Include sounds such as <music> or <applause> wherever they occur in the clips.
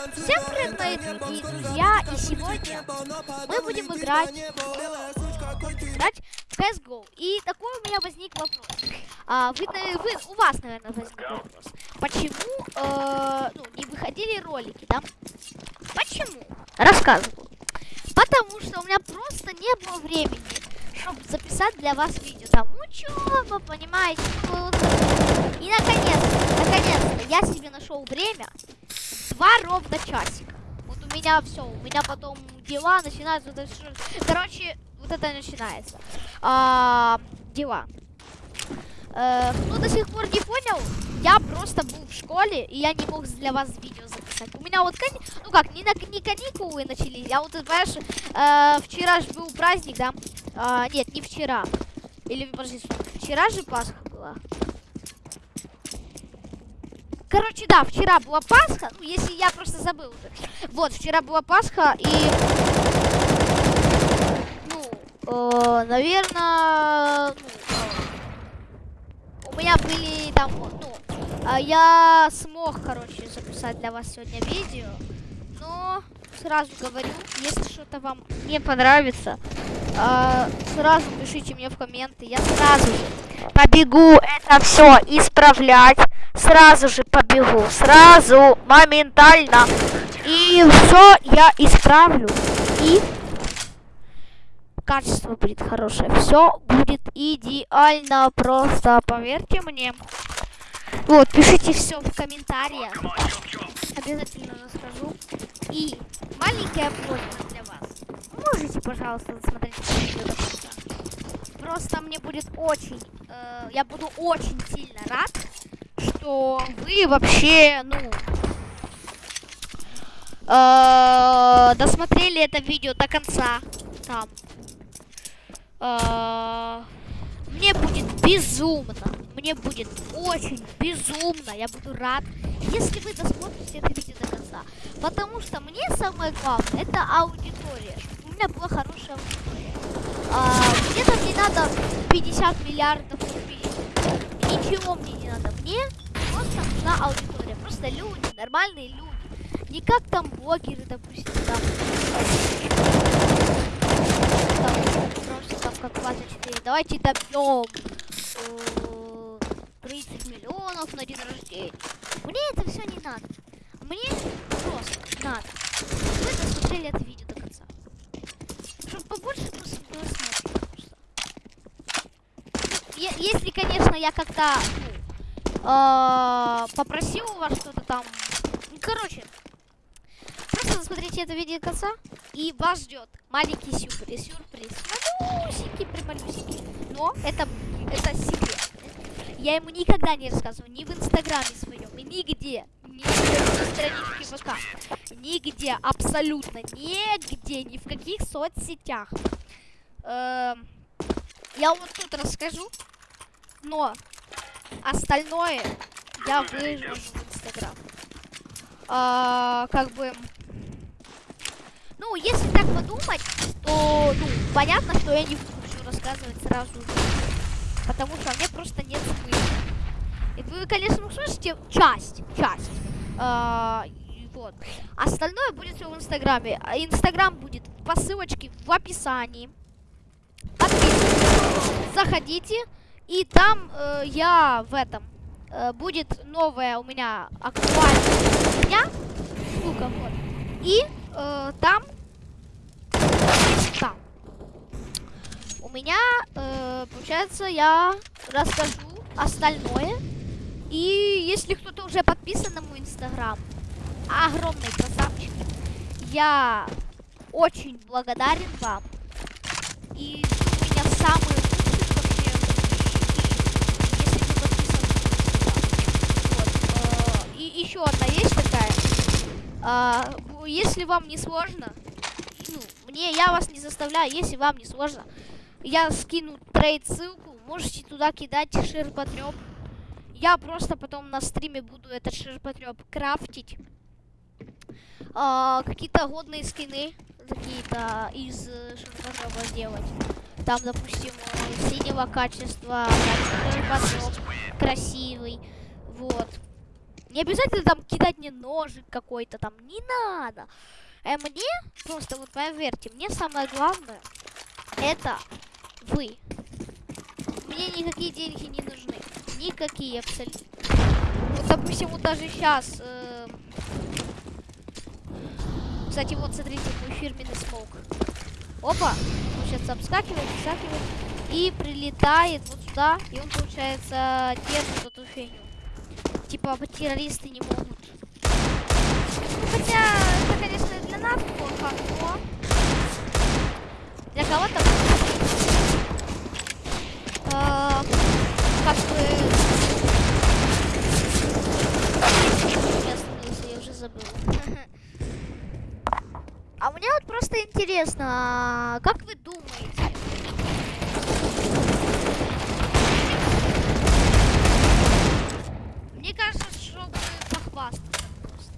Всем привет, мои друзья, и сегодня мы будем играть, играть в CSGO. И такой у меня возник вопрос. А, вы, вы, у вас, наверное, возник вопрос. Почему э, ну, не выходили ролики, да? Почему? Рассказываю. Потому что у меня просто не было времени, чтобы записать для вас видео. Там учеба, ну, понимаете? И наконец, наконец-то я себе нашел время два ровно часика. Вот у меня все, у меня потом дела начинаются. Короче, вот это начинается. А, дела. Э, кто до сих пор не понял, я просто был в школе, и я не мог для вас видео записать. У меня вот, ну как, не, на, не каникулы начались, а вот, понимаешь, э, вчера же был праздник, да? Э, нет, не вчера. Или, подожди, вчера же Пасха была. Короче, да, вчера была Пасха. Ну, если я просто забыл уже. Вот, вчера была Пасха, и... Ну, э, наверное... Ну, э, у меня были там, ну... Э, я смог, короче, записать для вас сегодня видео. Но сразу говорю, если что-то вам не понравится, э, сразу пишите мне в комменты. Я сразу же побегу это все исправлять сразу же побегу, сразу, моментально. И все я исправлю. И качество будет хорошее. Все будет идеально, просто поверьте мне. Вот, пишите все в комментариях. Обязательно расскажу. И маленькая просьба для вас. Можете, пожалуйста, смотреть видео. Просто мне будет очень, э, я буду очень сильно рад, что вы вообще, ну, э, досмотрели это видео до конца. Там. Э, мне будет безумно, мне будет очень безумно, я буду рад, если вы досмотрите это видео до конца. Потому что мне самое главное, это аудитория, у меня была хорошая аудитория. А, мне там не надо 50 миллиардов рублей. Ничего мне не надо. Мне просто нужна аудитория. Просто люди, нормальные люди. Не как там блогеры, допустим, там. просто там как 24. Давайте добьем 30 миллионов на день рождения. Мне это все не надо. Мне просто надо. Вы досмотрели это видео до конца. Чтобы побольше просмотров. Если, конечно, я как-то э, попросил у вас что-то там. Короче, просто посмотрите это видео конца, и вас ждет маленький сюрприз. Сюрприз. Малюсенький, прямалюсенький. Но это, это секрет. Я ему никогда не рассказываю, ни в инстаграме своем, и нигде. Ни в страничке ВК. Нигде, абсолютно нигде, ни в каких соцсетях. Эм, я вот тут расскажу, но Остальное я выложу в Инстаграм. А, как бы... Ну, если так подумать, то, ну, понятно, что я не буду все рассказывать сразу. Потому что мне просто нет смысла. И вы, конечно, услышите часть, часть. А, вот. Остальное будет все в Инстаграме. А Инстаграм будет по ссылочке в описании. Подписывайтесь, заходите. И там э, я в этом э, будет новая у меня актуальная дня. Штука, вот. И э, там, там у меня, э, получается, я расскажу остальное. И если кто-то уже подписан на мой инстаграм, огромный красавчик, я очень благодарен вам. И у меня самые еще одна есть такая. А, если вам не сложно, ну, мне, я вас не заставляю, если вам не сложно, я скину трейд ссылку, можете туда кидать ширпотреб. Я просто потом на стриме буду этот ширпотреб крафтить. А, какие-то годные скины какие-то из ширпотреба делать. Там, допустим, синего качества, красивый. Вот. Не обязательно там кидать мне ножик какой-то там, не надо. Э, мне, просто вот поверьте, мне самое главное, это вы. Мне никакие деньги не нужны. Никакие абсолютно. Вот, допустим, вот даже сейчас... Э... Кстати, вот, смотрите, мой фирменный смог. Опа! Он сейчас обскакивает, обскакивает. И прилетает вот сюда. И он, получается, держит эту фигню. Типа, террористы не могут. Ну, хотя, это, конечно, для нас плохо, но... Для кого-то... Как бы... Я остановился, я уже забыл. <laughs> А мне вот просто интересно, а как вы думаете? Мне кажется, чтобы похвастаться просто.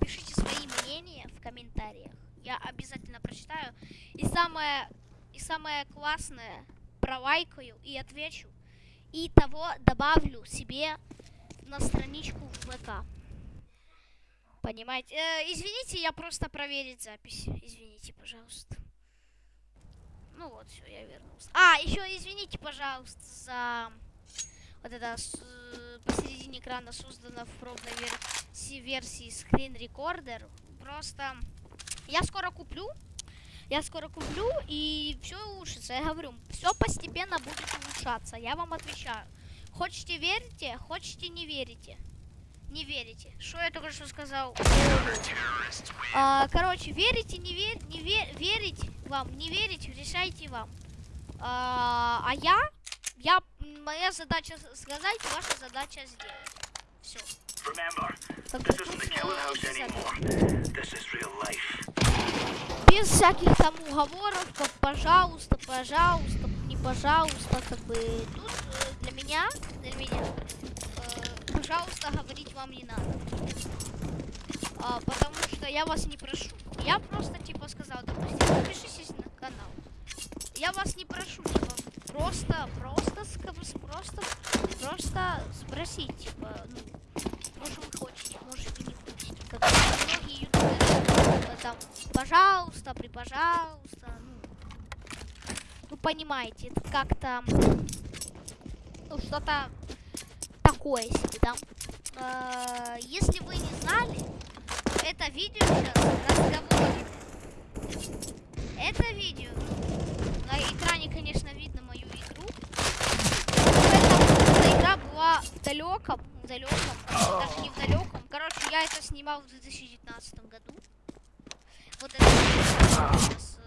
Пишите свои мнения в комментариях. Я обязательно прочитаю. И самое, и самое классное, пролайкаю и отвечу. И того добавлю себе на страничку ВК. Понимаете? Э, извините, я просто проверить запись. Извините, пожалуйста. Ну вот, все, я вернулся. А, еще извините, пожалуйста, за вот это посередине экрана создано в пробной версии, версии Screen Recorder. Просто я скоро куплю. Я скоро куплю, и все улучшится. Я говорю, все постепенно будет улучшаться. Я вам отвечаю. Хотите верите, хотите не верите не верите. Что я только что сказал? А, короче, верите, не, вер, не вер, верить вам, не верить, решайте вам. А, а я, я, моя задача сказать, ваша задача сделать. Все. Без всяких там уговоров, как пожалуйста, пожалуйста, не пожалуйста, как бы тут э, для меня, для меня пожалуйста, говорить вам не надо. А, потому что я вас не прошу. Я просто, типа, сказал, допустим, подпишитесь на канал. Я вас не прошу, типа, просто, просто, просто, просто спросить, типа, ну, может вы хотите, может вы не хотите. Как многие ютуберы, там, пожалуйста, при пожалуйста, ну, ну понимаете, это как-то, ну, что-то такое себе, да? Э, если вы не знали, это видео сейчас разговор. Это видео. На экране, конечно, видно мою игру. Эта игра была в далеком, далеком, даже не в далеком. Короче, я это снимал в 2019 году. Вот это сейчас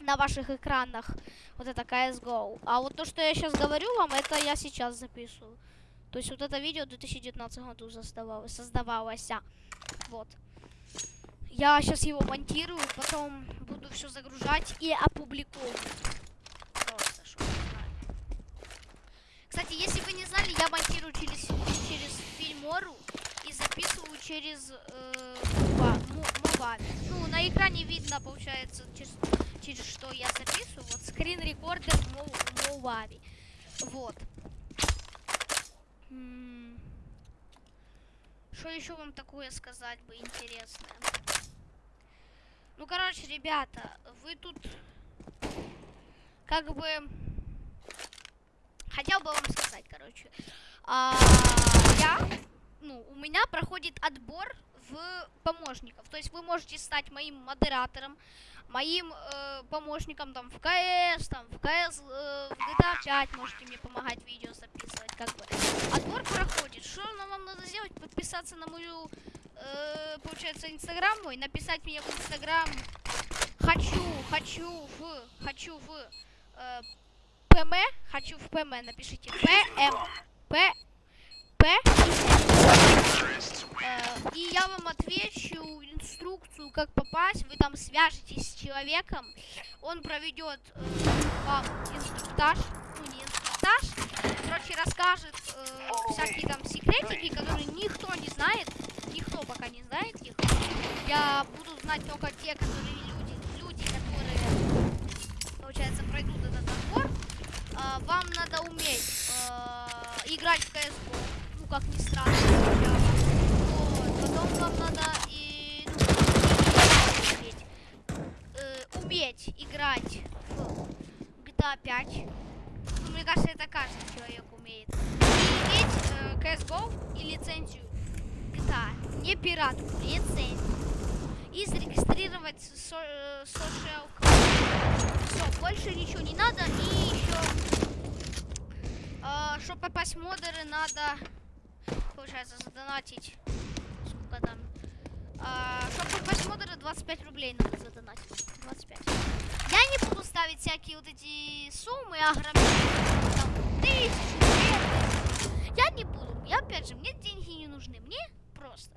на ваших экранах вот это CSGO. А вот то, что я сейчас говорю вам, это я сейчас записываю. То есть вот это видео в 2019 году создавалось, создавалось. Вот. Я сейчас его монтирую, потом буду все загружать и опубликовывать. Просто, Кстати, если вы не знали, я монтирую через, через Фильмору и записываю через э, Ну, на экране видно, получается, через через что я записываю. Вот скрин рекордер Movavi. Вот. Что еще вам такое сказать бы интересное? Ну, короче, ребята, вы тут как бы хотел бы вам сказать, короче. А, я, ну, у меня проходит отбор в помощников. То есть вы можете стать моим модератором, моим э, помощником там в КС, там в КС, э, в GTA 5 можете мне помогать видео записывать, как бы. Отбор проходит. Что вам надо сделать? Подписаться на мою, э, получается, инстаграм мой, написать мне в инстаграм хочу, хочу в, хочу в э, ПМ, хочу в ПМ, напишите. ПМ, П, П, Э, и я вам отвечу инструкцию, как попасть. Вы там свяжетесь с человеком, он проведет э, вам инструктаж, ну не инструктаж, короче, расскажет э, всякие там секретики, которые никто не знает, никто пока не знает их. Я буду знать только те, которые Э, вам надо уметь э, играть в CSGO как ни странно. Вот, потом вам надо и ну, уметь, э, уметь играть в GTA 5. Ну, мне кажется, это каждый человек умеет. И иметь э, CSGO и лицензию GTA. Не пиратку, лицензию. И зарегистрировать э, social Все, больше ничего не надо. И еще, э, чтобы попасть в модеры, надо, получается, задонатить. Сколько там? А, чтобы попасть в модеры, 25 рублей надо задонатить. 25. Я не буду ставить всякие вот эти суммы огромные. Там, тысячи. Я не буду. Я, опять же, мне деньги не нужны. Мне просто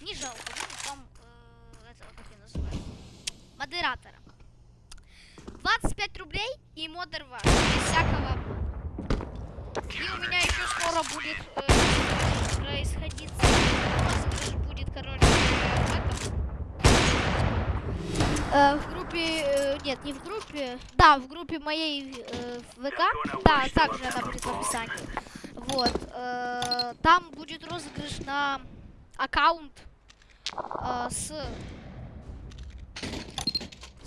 не жалко будет вам э, этого, как я называю, модератора. 25 рублей и модер ваш. Без всякого. И у меня еще скоро будет э, происходить будет, короче, в этом. Э, в группе, э, нет, не в группе, да, в группе моей э, ВК, да, также она будет в описании. Вот, э, там будет розыгрыш на аккаунт э, с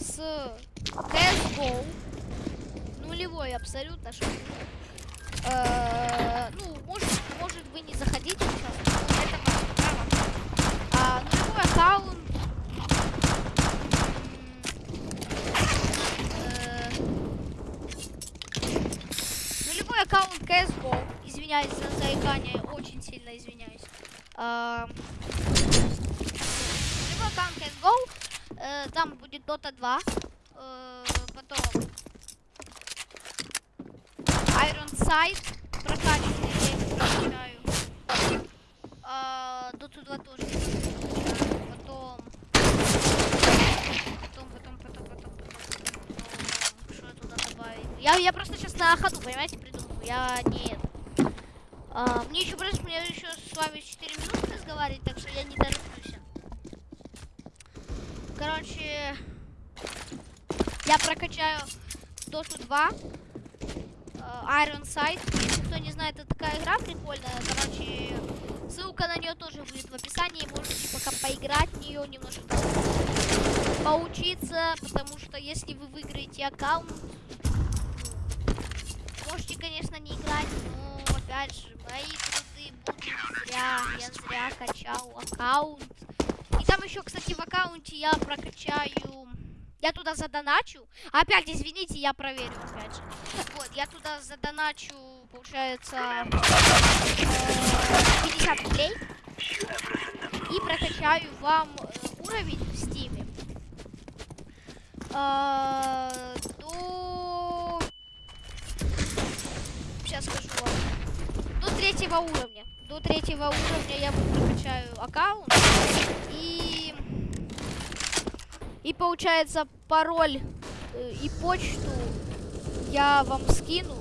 с CSGO нулевой абсолютно что э, ну может может вы не заходите сейчас это право а, нулевой аккаунт. Э, нулевой аккаунт CSGO извиняюсь за заикание очень сильно извиняюсь а, нулевой аккаунт CSGO э, там будет Dota 2 э, потом Iron Sight прокачиваю, я их прокачаю. А, Dota 2 тоже прокачаю. Потом... Потом, потом, потом, потом, потом, потом, Что я туда добавить? Я, я просто сейчас на ходу, понимаете, придумываю. Я не... это. А, мне еще просто, мне еще с вами Короче, я прокачаю Dota 2, э, Iron Sight. Если кто не знает, это такая игра прикольная. Короче, ссылка на нее тоже будет в описании. Можете пока поиграть в нее, немножко поучиться, потому что если вы выиграете аккаунт, можете, конечно, не играть, но опять же, мои труды будут зря. Я зря качал аккаунт. Там еще, кстати, в аккаунте я прокачаю... Я туда задоначу. Опять, извините, я проверю, опять же. Вот, я туда задоначу, получается, э, 50 рублей. И прокачаю вам э, уровень в стиме. Э, до... Сейчас скажу вам. До третьего уровня. До третьего уровня я прокачаю аккаунт. И... И получается пароль э, и почту я вам скину.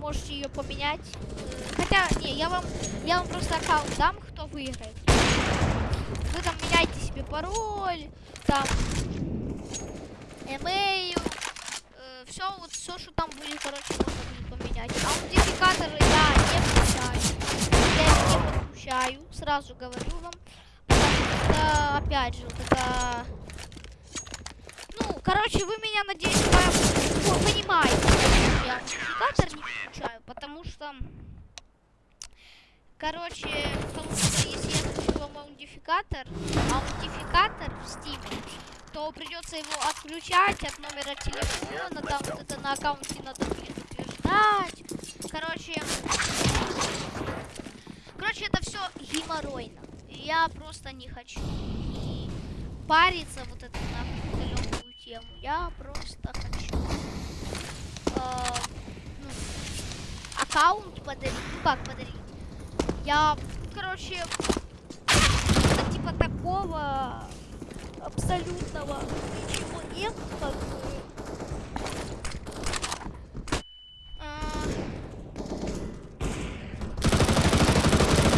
Можете ее поменять. Хотя, не, я вам, я вам просто аккаунт дам, кто выиграет. Вы там меняйте себе пароль, там, эмейл, э, все, вот все, что там будет, короче, можно будет поменять. Аутентификаторы я не включаю. Я их не подключаю, сразу говорю вам. Потому что, опять же, вот это... Короче, вы меня, надеюсь, по- по- понимаете. Я аутентификатор не включаю, потому что... Короче, потому если я включу вам аутентификатор, аутентификатор в Steam, то придется его отключать от номера телефона, там вот это на аккаунте надо будет утверждать. Короче, короче, это все геморройно. Я просто не хочу и париться вот эту нахуй тему. Я просто хочу э, ну, аккаунт подарить. Ну как подарить? Я, короче, типа такого абсолютного ничего нет, как бы. А,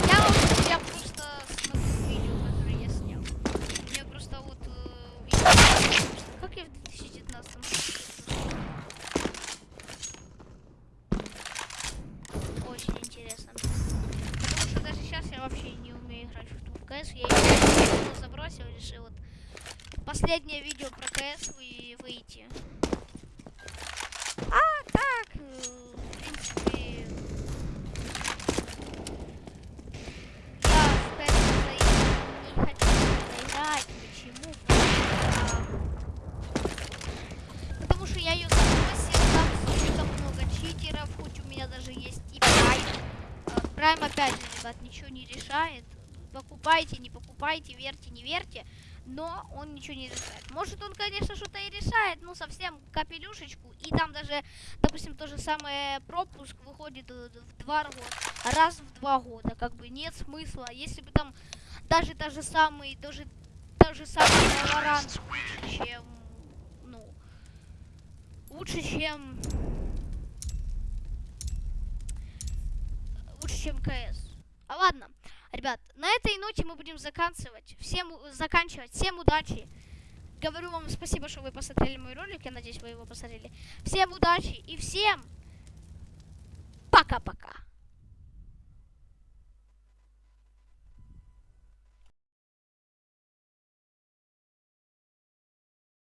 Я, вот- я просто смотрю видео, которые я снял. Я просто вот... э, я- Как я в 2019 Очень интересно. Потому что КС, я его забросил, решил вот последнее видео про КС и выйти. А, так, э, в принципе... Я в КС не хочу играть. Почему? А, Потому что я ее забросил, там слишком много читеров, хоть у меня даже есть и прайм. Прайм опять же, ребят, ничего не решает. Покупайте, не покупайте, верьте, не верьте. Но он ничего не решает. Может он, конечно, что-то и решает, ну совсем капелюшечку. И там даже, допустим, то же самое пропуск выходит э, в два года, раз в два года. Как бы нет смысла. Если бы там даже та же самый, даже та же самый Valorant лучше, чем, ну, лучше, чем, На этой ноте мы будем заканчивать. Всем, заканчивать. Всем удачи. Говорю вам спасибо, что вы посмотрели мой ролик. Я надеюсь, вы его посмотрели. Всем удачи и всем пока-пока.